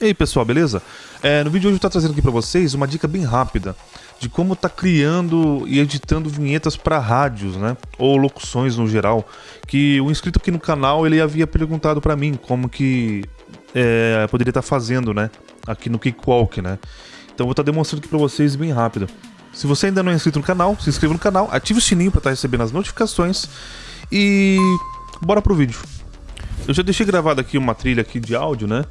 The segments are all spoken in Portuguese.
E aí pessoal, beleza? É, no vídeo de hoje eu estou trazendo aqui para vocês uma dica bem rápida de como tá criando e editando vinhetas para rádios, né? Ou locuções no geral. Que o inscrito aqui no canal ele havia perguntado para mim como que é, poderia estar tá fazendo, né? Aqui no Cakewalk, né? Então vou estar tá demonstrando aqui para vocês bem rápido. Se você ainda não é inscrito no canal, se inscreva no canal, ative o sininho para estar tá recebendo as notificações e bora pro vídeo. Eu já deixei gravado aqui uma trilha aqui de áudio, né?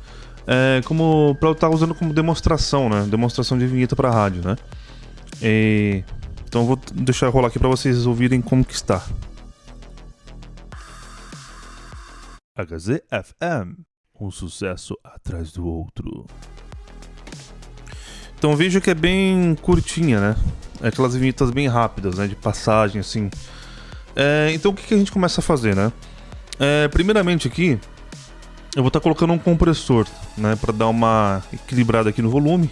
É, como para eu estar usando como demonstração, né? Demonstração de vinheta para rádio, né? E, então vou deixar rolar aqui para vocês ouvirem como que está. HZFM, um sucesso atrás do outro. Então veja que é bem curtinha, né? É aquelas vinhetas bem rápidas, né? De passagem, assim. É, então o que, que, a gente começa a fazer, né? É, primeiramente aqui, eu vou estar tá colocando um compressor, né, para dar uma equilibrada aqui no volume.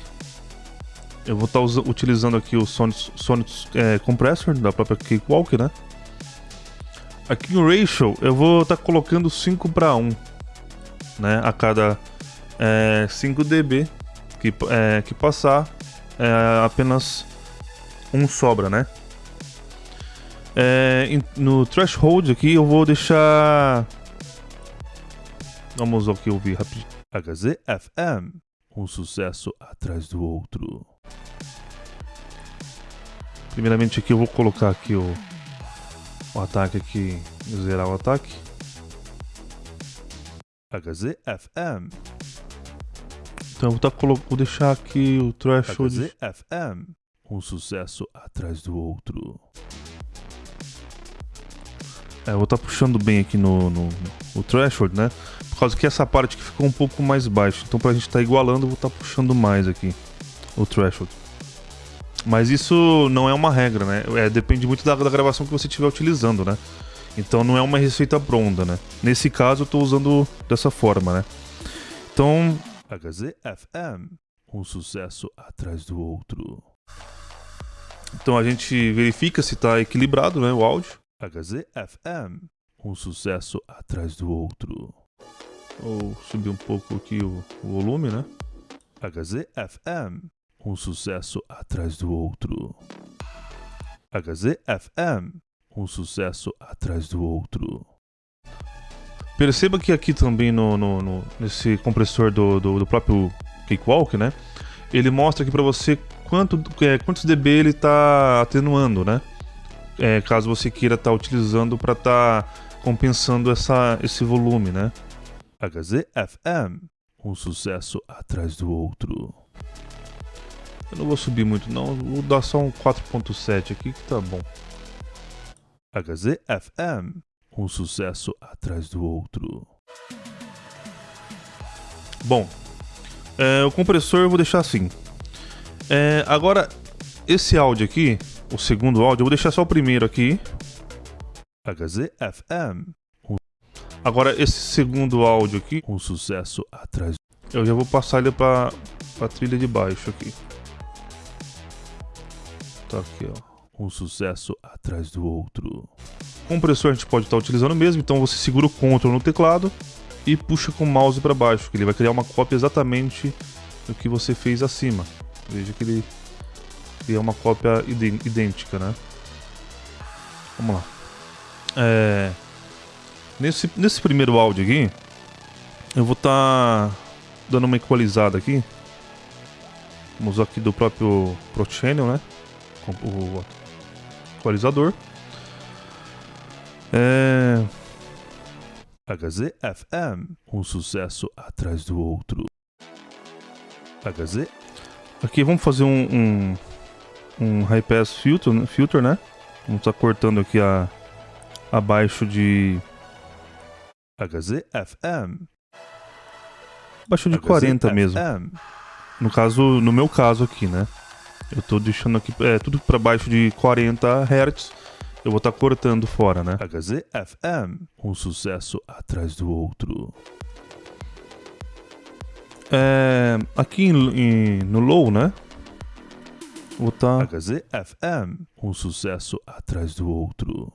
Eu vou estar tá utilizando aqui o Sonic, Sonic é, Compressor da própria Cakewalk, né. Aqui no Ratio eu vou estar tá colocando 5 para 1, né, a cada é, 5 dB que, é, que passar, é, apenas um sobra, né. É, no threshold aqui eu vou deixar Vamos aqui ouvir rapidinho. HZFM, um sucesso atrás do outro. Primeiramente aqui eu vou colocar aqui o, o ataque aqui, zerar o ataque. HZFM. Então eu vou, tá, vou deixar aqui o threshold. HZFM, um sucesso atrás do outro. É, eu vou estar tá puxando bem aqui no, no, no threshold, né? Por causa que essa parte que ficou um pouco mais baixa. Então pra gente estar tá igualando, eu vou estar tá puxando mais aqui o threshold. Mas isso não é uma regra, né? É, depende muito da, da gravação que você estiver utilizando, né? Então não é uma receita pronta, né? Nesse caso eu estou usando dessa forma, né? Então... HZFM, um sucesso atrás do outro. Então a gente verifica se está equilibrado, né, o áudio. HZFM, um sucesso atrás do outro. Ou subir um pouco aqui o, o volume, né? HZFM, um sucesso atrás do outro. HZFM, um sucesso atrás do outro. Perceba que aqui também no, no, no nesse compressor do, do, do, próprio Cakewalk, né? Ele mostra aqui para você quanto, é, quantos dB ele está atenuando, né? É, caso você queira estar tá utilizando para estar tá compensando essa, esse volume, né? HZFM, um sucesso atrás do outro. Eu não vou subir muito não, vou dar só um 4.7 aqui que tá bom. HZFM, um sucesso atrás do outro. Bom, é, o compressor eu vou deixar assim. É, agora, esse áudio aqui, o segundo áudio, eu vou deixar só o primeiro aqui. HZFM, Agora, esse segundo áudio aqui, um sucesso atrás. Eu já vou passar ele para a trilha de baixo aqui. Tá aqui, ó. Um sucesso atrás do outro. Compressor a gente pode estar tá utilizando mesmo, então você segura o Ctrl no teclado e puxa com o mouse para baixo, que ele vai criar uma cópia exatamente do que você fez acima. Veja que ele cria uma cópia idêntica, né? Vamos lá. É... Nesse, nesse primeiro áudio aqui, eu vou estar tá dando uma equalizada aqui. Vamos aqui do próprio Pro Channel, né? O equalizador. É... HZFM, um sucesso atrás do outro. HZ. Aqui vamos fazer um, um, um high pass filter, né? filter, né? Vamos estar tá cortando aqui a, abaixo de HZFM. Baixou de HZFM. 40 mesmo. No caso, no meu caso aqui, né? Eu tô deixando aqui é, tudo para baixo de 40 Hz. Eu vou estar tá cortando fora, né? HZFM, um sucesso atrás do outro. É, aqui em, em, no low, né? Vou estar tá... HZFM, um sucesso atrás do outro.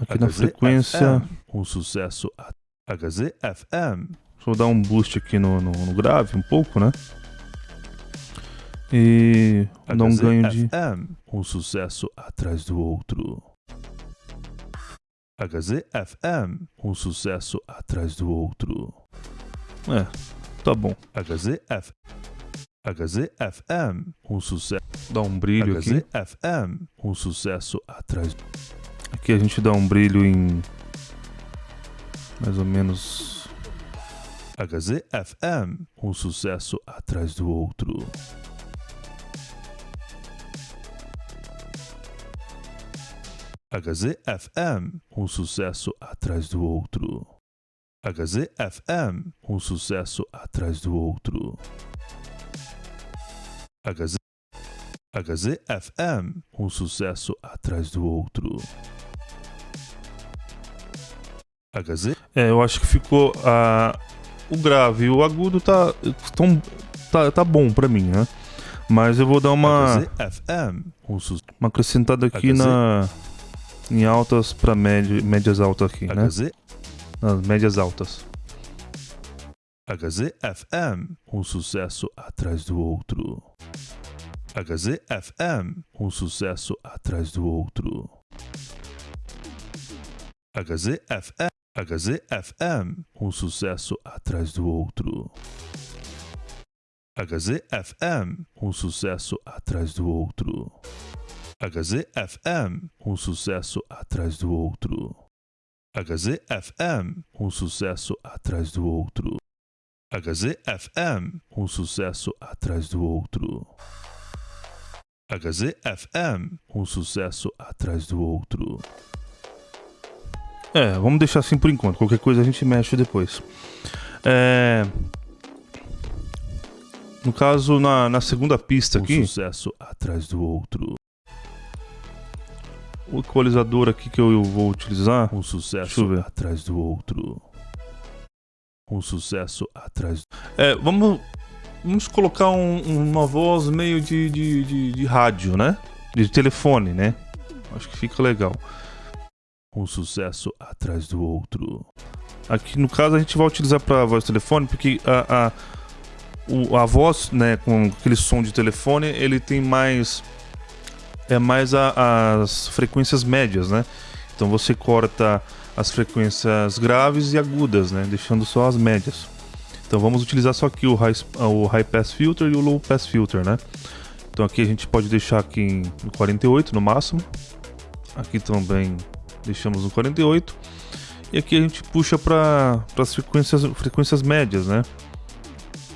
Aqui na frequência, um sucesso HZFM, eu dar um boost aqui no, no, no grave um pouco, né? E dar um ganho de... Um sucesso atrás do outro. HZFM, um sucesso atrás do outro. É, tá bom. HZF. HZFM, um sucesso. Dá um brilho aqui. HZFM, um sucesso atrás. Aqui a gente dá um brilho em mais ou menos HZFM, um sucesso atrás do outro. HZFM, um sucesso atrás do outro. HZFM, um sucesso atrás do outro. HZ... HZFM, um sucesso atrás do outro. HZ... É, eu acho que ficou a o grave e o agudo tá tão, tá, tá bom pra mim, né? Mas eu vou dar uma um uma acrescentada aqui HZ... na em altas para médias altas aqui, né? HZ? Nas médias altas. HZFM, um sucesso atrás do outro. HZFM, um sucesso atrás do outro. HZFM, HZFM, um sucesso atrás do outro. HZFM, um sucesso atrás do outro. HZFM, um sucesso atrás do outro. HZFM, um sucesso atrás do outro. HZFM, um sucesso atrás do outro. HZFM, um sucesso atrás do outro. É, vamos deixar assim por enquanto. Qualquer coisa a gente mexe depois. É... No caso, na, na segunda pista aqui. Um sucesso atrás do outro o equalizador aqui que eu vou utilizar, um sucesso atrás do outro. Um sucesso atrás. É, vamos, vamos colocar um, uma voz meio de, de, de, de, rádio, né? De telefone, né? Acho que fica legal. Um sucesso atrás do outro. Aqui no caso a gente vai utilizar para voz telefone porque a, a, o, a voz, né, com aquele som de telefone, ele tem mais é mais a, as frequências médias, né? Então você corta as frequências graves e agudas, né? Deixando só as médias. Então vamos utilizar só aqui o high, o high pass filter e o low pass filter, né? Então aqui a gente pode deixar aqui em 48 no máximo. Aqui também deixamos no 48. E aqui a gente puxa para as frequências, frequências médias, né?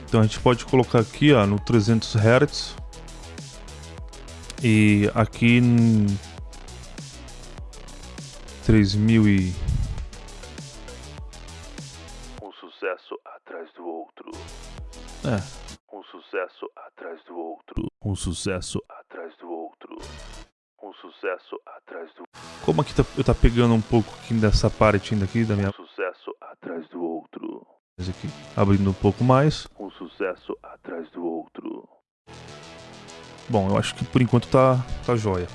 Então a gente pode colocar aqui ó, no 300 Hz e aqui em 3000 e um sucesso atrás do outro. É. Um sucesso atrás do outro. Um sucesso Como aqui tá, eu tá pegando um pouco aqui dessa parte daqui da minha um sucesso atrás do outro. Esse aqui abrindo um pouco mais. Um sucesso atrás do outro. Bom, eu acho que por enquanto tá, tá jóia.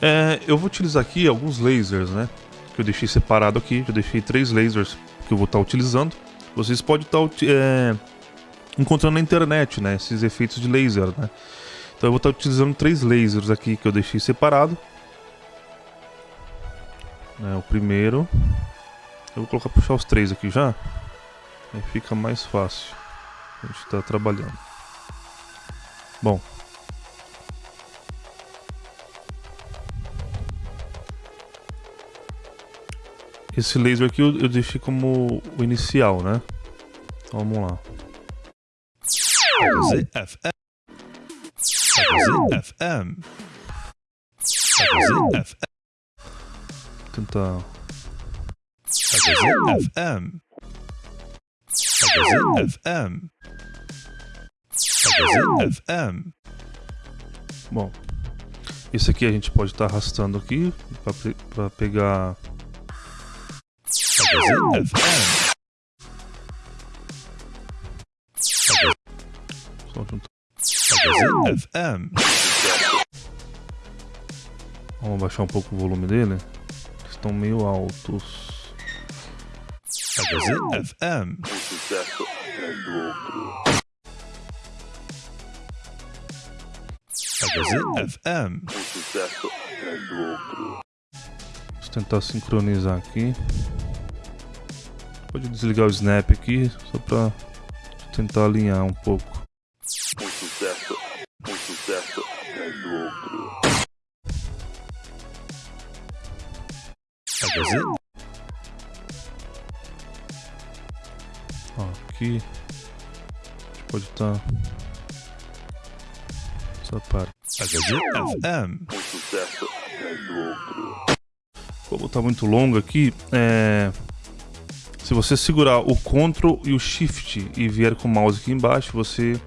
É, eu vou utilizar aqui alguns lasers, né? Que eu deixei separado aqui. Eu deixei três lasers que eu vou estar tá utilizando. Vocês podem estar tá, é, encontrando na internet, né? Esses efeitos de laser, né? Então eu vou estar tá utilizando três lasers aqui que eu deixei separado. É, o primeiro... Eu vou colocar puxar os três aqui já. Aí fica mais fácil. A gente está trabalhando. Bom, Esse laser aqui eu, eu deixei como o inicial, né? Então, vamos lá. ZFM. ZFM. ZFM. Tentar. ZFM. ZFM. ZFM. Bom, esse aqui a gente pode estar tá arrastando aqui para pegar FM. FM. Vamos baixar um pouco o volume dele. Estão meio altos. FM. sucesso atrás do outro. FM. Sucesso atrás do outro. Vamos tentar sincronizar aqui. Pode desligar o snap aqui, só pra tentar alinhar um pouco. Um sucesso, Ó, aqui. A gente pode estar. Essa parte. FM. Como tá muito longo aqui, é... se você segurar o Ctrl e o Shift e vier com o mouse aqui embaixo, você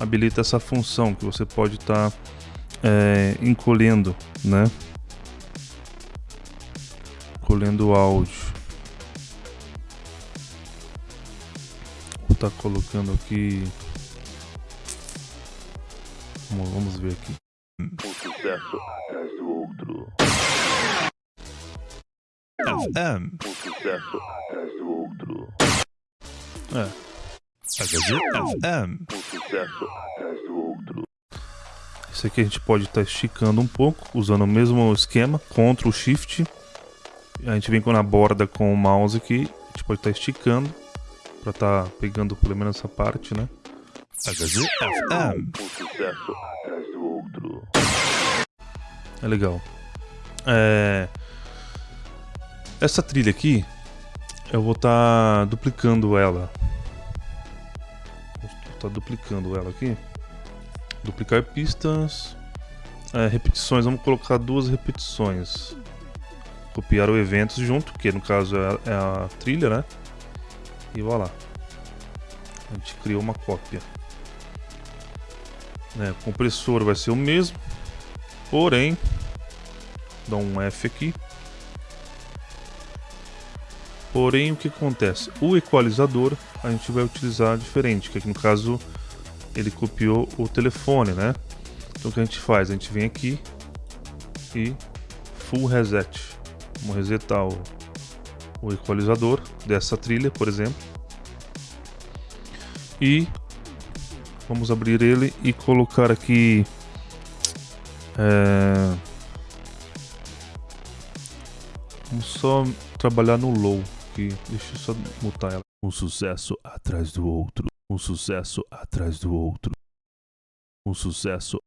habilita essa função que você pode estar é, encolhendo, né? Encolhendo o áudio. Vou estar colocando aqui. Vamos, vamos ver aqui. Um sucesso atrás do outro. FM. Um sucesso atrás do outro. É, FM. Um sucesso atrás do outro. Esse aqui a gente pode estar esticando um pouco, usando o mesmo esquema, Ctrl Shift. A gente vem na borda com o mouse aqui, a gente pode estar esticando para estar pegando pelo menos essa parte, né? É legal. É... Essa trilha aqui, eu vou estar duplicando ela. Vou estar duplicando ela aqui. Duplicar pistas. É, repetições, vamos colocar duas repetições. Copiar o eventos junto, que no caso é a, é a trilha, né? E vai lá. A gente criou uma cópia. É, o compressor vai ser o mesmo. Porém, dá um F aqui. Porém, o que acontece? O equalizador a gente vai utilizar diferente, que aqui no caso ele copiou o telefone, né? Então o que a gente faz? A gente vem aqui e full reset. Vamos resetar o, o equalizador dessa trilha, por exemplo. E vamos abrir ele e colocar aqui é... Vamos só trabalhar no low aqui. Deixa eu só mutar ela. Um sucesso atrás do outro. Um sucesso atrás do outro. Um sucesso.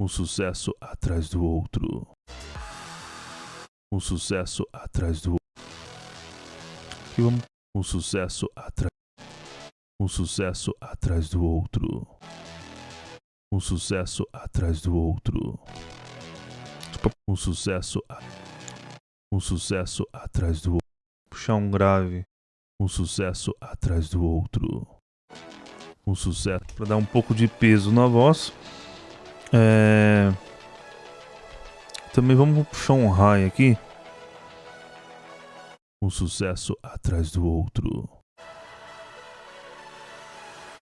Um sucesso atrás do outro. Um sucesso atrás do Aqui vamos. um sucesso atrás um sucesso atrás do outro. Um sucesso atrás do outro. Um sucesso a... um sucesso atrás do outro. puxar um grave Um sucesso atrás do outro. Um sucesso para dar um pouco de peso na voz. É... Também vamos puxar um high aqui. um sucesso atrás do outro.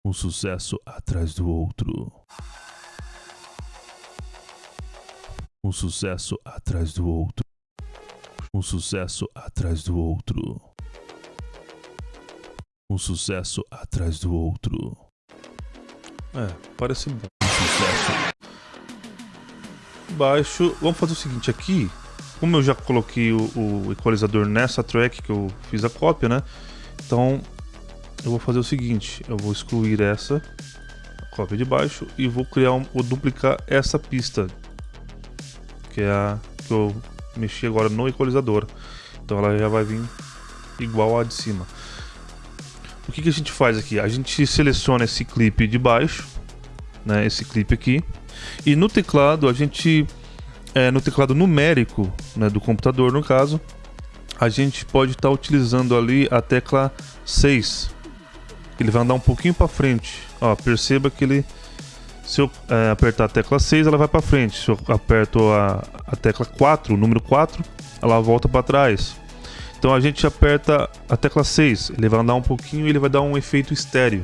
Um sucesso atrás do outro. Um sucesso atrás do outro. Um sucesso atrás do outro. Um sucesso atrás do outro. É, parece bom. Um sucesso. Baixo. Vamos fazer o seguinte aqui. Como eu já coloquei o, o equalizador nessa track que eu fiz a cópia, né? Então eu vou fazer o seguinte: eu vou excluir essa cópia de baixo e vou criar um, vou duplicar essa pista que é a que eu mexi agora no equalizador. Então ela já vai vir igual a de cima. O que, que a gente faz aqui? A gente seleciona esse clipe de baixo, né? Esse clipe aqui, e no teclado a gente, é, no teclado numérico, né, do computador no caso, a gente pode estar utilizando ali a tecla 6. Ele vai andar um pouquinho para frente. Ó, perceba que ele se eu é, apertar a tecla 6, ela vai para frente. Se eu aperto a, a tecla 4, o número 4, ela volta para trás. Então a gente aperta a tecla 6, ele vai andar um pouquinho e ele vai dar um efeito estéreo.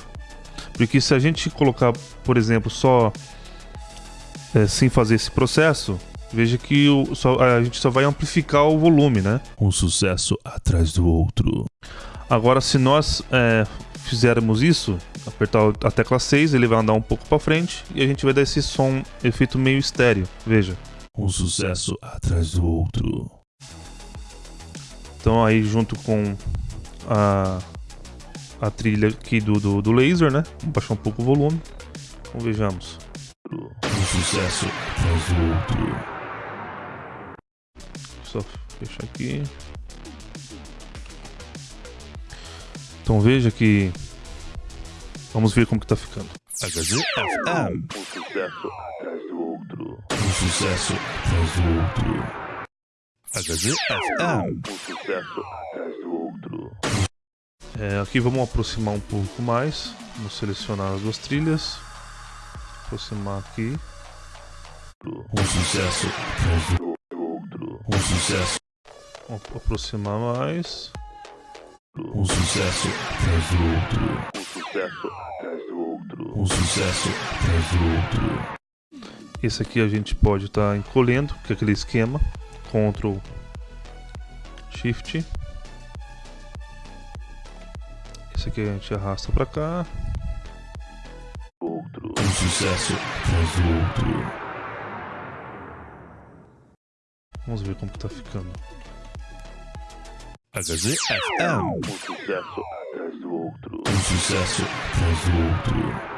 Porque se a gente colocar, por exemplo, só é, sem fazer esse processo, veja que o, só, a gente só vai amplificar o volume, né? Um sucesso atrás do outro. Agora, se nós é, fizermos isso, apertar a tecla 6, ele vai andar um pouco para frente e a gente vai dar esse som, efeito meio estéreo. Veja. Um sucesso atrás do outro. Então aí junto com a, a trilha aqui do, do, do laser, né? Vamos baixar um pouco o volume. Então vejamos. Um sucesso do outro. Só fechar aqui. Então veja que. Vamos ver como que tá ficando. HZFM. Um sucesso atrás do outro. Um sucesso atrás do outro. HZFM. Um sucesso atrás do outro. É, aqui vamos aproximar um pouco mais. Vamos selecionar as duas trilhas. Aproximar aqui. Um sucesso outro. Um sucesso. Vamos aproximar mais. Um sucesso atrás do outro. Um sucesso atrás do outro. Um sucesso atrás do outro. Esse aqui a gente pode estar encolhendo, que é aquele esquema. Ctrl Shift. Esse aqui a gente arrasta para cá. Outro. Um sucesso do outro. Vamos ver como tá ficando. HZFM. Um sucesso atrás do outro. Um sucesso atrás do outro.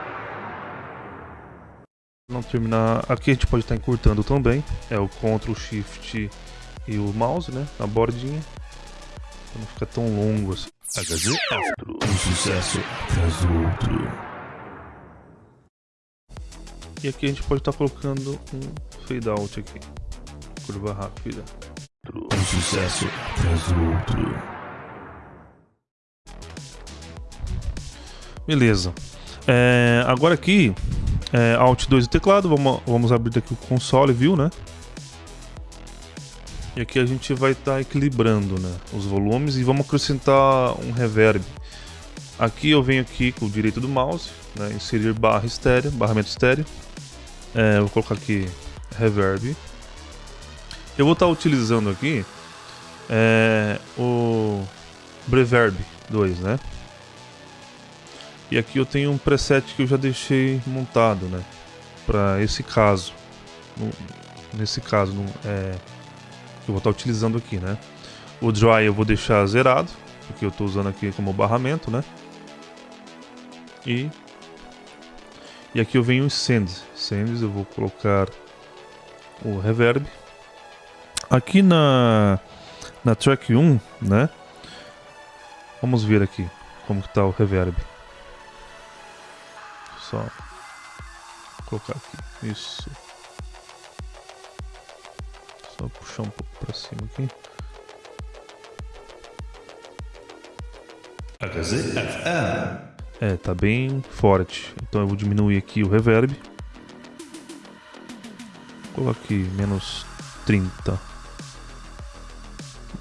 Não terminar. Aqui a gente pode estar encurtando também. É o Ctrl Shift e o mouse, né? Na bordinha. Pra não ficar tão longo assim. HZF. Um sucesso atrás do outro. E aqui a gente pode estar colocando um fade out aqui. Curva rápida. Um sucesso atrás do outro. Beleza. É, agora aqui, é, Alt 2 do teclado, vamos, vamos abrir aqui o console, viu, né? E aqui a gente vai estar equilibrando né, os volumes e vamos acrescentar um reverb. Aqui eu venho aqui com o direito do mouse, né, inserir barra estéreo, barramento estéreo. É, vou colocar aqui reverb. Eu vou estar utilizando aqui é, o Breverb 2, né? E aqui eu tenho um preset que eu já deixei montado, né? Para esse caso. Nesse caso, é, que eu vou estar utilizando aqui, né? O Dry eu vou deixar zerado, porque eu estou usando aqui como barramento, né? E, e aqui eu venho em Send. Sends eu vou colocar o Reverb. Aqui na, na track 1, né? Vamos ver aqui como está o Reverb. Só colocar aqui. Isso. Só puxar um pouco cima aqui. HZFM. É, tá bem forte. Então eu vou diminuir aqui o reverb. Coloque menos 30.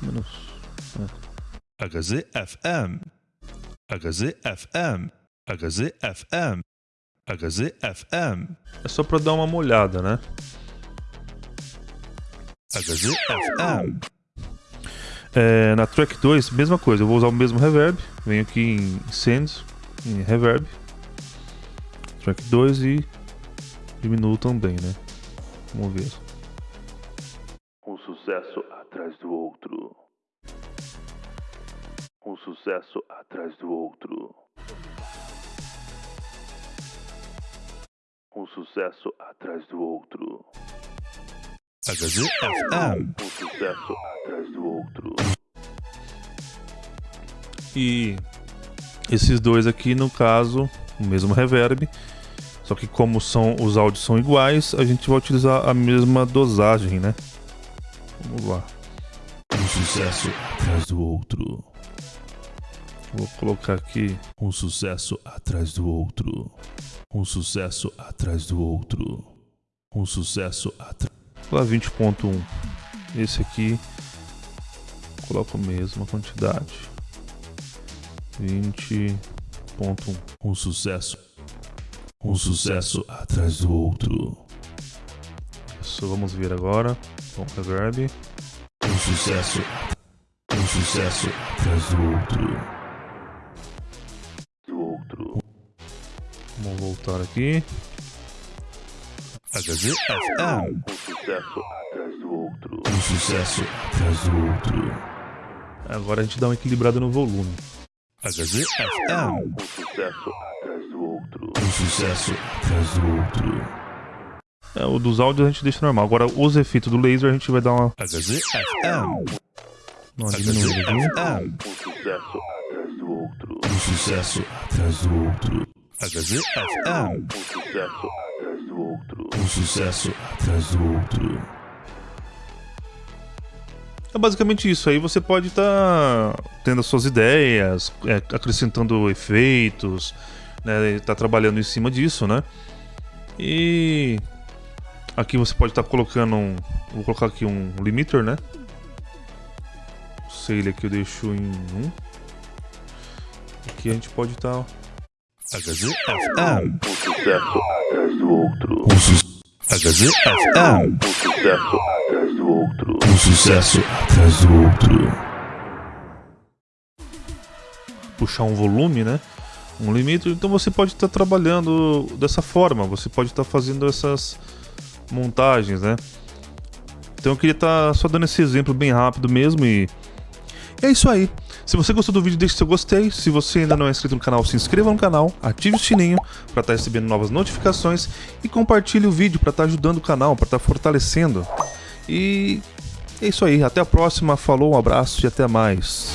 Menos. É. HZFM. HZFM. HZFM. HZFM. é só para dar uma molhada, né? HZFM. É, na track 2, mesma coisa. Eu vou usar o mesmo reverb. Venho aqui em Send, em Reverb. Track 2 e diminuo também, né? Vamos ver. Um sucesso atrás do outro. Um sucesso atrás do outro. Um sucesso atrás do outro. HZFM. Um sucesso atrás do outro. E esses dois aqui, no caso, o mesmo reverb. Só que como são os áudios são iguais, a gente vai utilizar a mesma dosagem, né? Vamos lá. Um sucesso atrás do outro. Vou colocar aqui Um sucesso atrás do outro. Um sucesso atrás do outro. Um sucesso atrás. Lá 20.1. Esse aqui coloco a mesma quantidade. 20.1. Um sucesso. Um sucesso atrás do outro. Isso, vamos ver agora. Com reverb. Um sucesso. Um sucesso atrás do outro. Do Vamos voltar aqui. HZFM. Um sucesso atrás do outro. Um sucesso atrás do outro. Agora a gente dá uma equilibrada no volume. HZFM. Um sucesso atrás do outro. Um sucesso atrás do outro. É, o dos áudios a gente deixa normal. Agora os efeitos do laser a gente vai dar uma, HZFM. uma diminuída aqui. HZFM. Um sucesso atrás do outro. Um sucesso atrás do outro. HZFM. Um sucesso atrás do outro. Um sucesso atrás do outro. É basicamente isso. Aí você pode estar tendo as suas ideias, é, acrescentando efeitos, né? Tá trabalhando em cima disso, né? E aqui você pode estar colocando um. Vou colocar aqui um limiter, né? Sei ele aqui eu deixo em 1. Aqui a gente pode estar. HZFM. Um sucesso atrás do outro. Um su HZFM. Um sucesso atrás do outro. Um sucesso atrás do outro. puxar um volume, né? Um limite. Então você pode estar trabalhando dessa forma, você pode estar fazendo essas montagens, né? Então eu queria estar só dando esse exemplo bem rápido mesmo e é isso aí. Se você gostou do vídeo, deixe seu gostei. Se você ainda não é inscrito no canal, se inscreva no canal, ative o sininho para estar recebendo novas notificações e compartilhe o vídeo para estar ajudando o canal, para estar fortalecendo. E é isso aí. Até a próxima. Falou, um abraço e até mais.